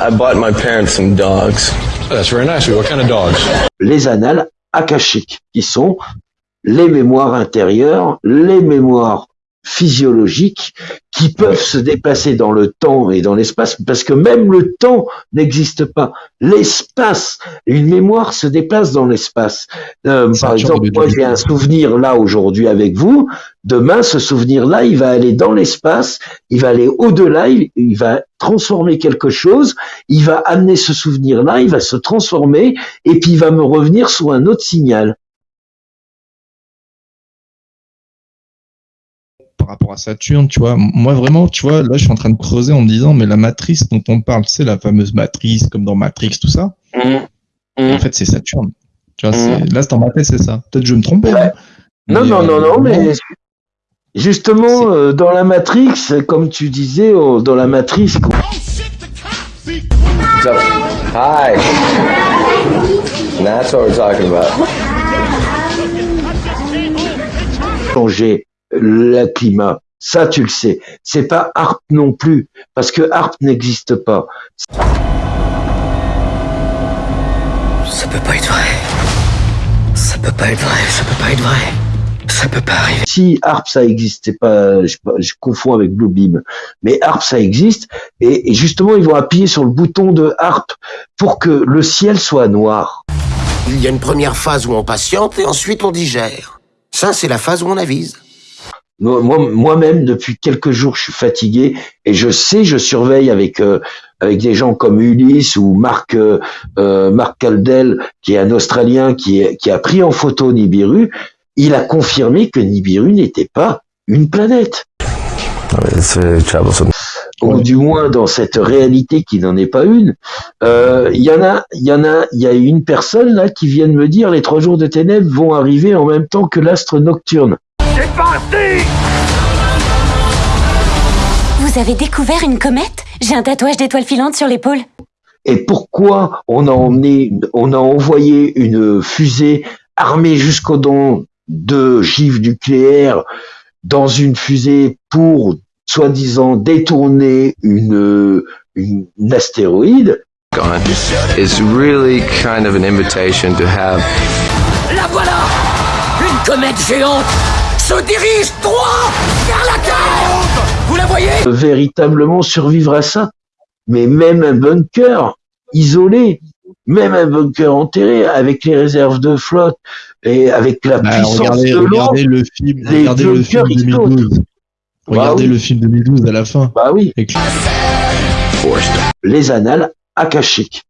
I bought my parents some dogs. That's very nice. What kind of dogs? Les annales akashiques, qui sont les mémoires intérieures, les mémoires physiologiques qui peuvent se déplacer dans le temps et dans l'espace, parce que même le temps n'existe pas. L'espace, une mémoire se déplace dans l'espace. Euh, par exemple, moi j'ai un souvenir là aujourd'hui avec vous, demain ce souvenir-là, il va aller dans l'espace, il va aller au-delà, il, il va transformer quelque chose, il va amener ce souvenir-là, il va se transformer, et puis il va me revenir sous un autre signal. Par rapport à Saturne, tu vois. Moi, vraiment, tu vois, là, je suis en train de creuser en me disant, mais la matrice dont on parle, c'est la fameuse matrice, comme dans Matrix, tout ça. En fait, c'est Saturne. Tu vois, c'est- là, c'est dans ma tête, c'est ça. Peut-être que je me trompe. hein. Non, Mais, non, euh, non, non, mais vraiment, justement, euh, dans la Matrix, comme tu disais, oh, dans la Matrice, quoi, So, hi. That's what we're talking about. changer le climat. Ça, tu le sais. C'est pas ARP non plus, parce que ARP n'existe pas. Ça peut pas être vrai. Ça peut pas être vrai, ça peut pas être vrai. Ça peut pas arriver. Si ARP ça existait pas, je, je confonds avec Bluebeam, mais ARP ça existe, et, et justement ils vont appuyer sur le bouton de ARP pour que le ciel soit noir. Il y a une première phase où on patiente et ensuite on digère. Ça, c'est la phase où on avise. Moi, moi- moi-même, depuis quelques jours, je suis fatigué et je sais, je surveille avec euh, avec des gens comme Ulysse ou Marc euh, euh, Marc Caldel, qui est un Australien qui, est- qui a pris en photo Nibiru. Il a confirmé que Nibiru n'était pas une planète, troublesome. ou du moins dans cette réalité qui n'en est pas une. Euh, Il y en a, il y en a, il y a une personne là qui vient de me dire les trois jours de ténèbres vont arriver en même temps que l'astre nocturne. Vous avez découvert une comète? J'ai un tatouage d'étoile filante sur l'épaule. Et pourquoi on a emmené, on a envoyé une fusée armée jusqu'aux dents de gifs nucléaires dans une fusée pour soi-disant détourner une, une, une astéroïde really kind of an invitation to have La voilà! Une comète géante se dirige droit vers la Terre Vous la voyez? Véritablement survivre à ça. Mais même un bunker isolé, même un bunker enterré avec les réserves de flotte et avec la bah, puissance regardez, de l'eau, regardez le film, les regardez le film bunkers, ils sautent. 2012. Regardez Bah oui. le film 2012 à la fin. bah oui, Avec- les annales akashiques.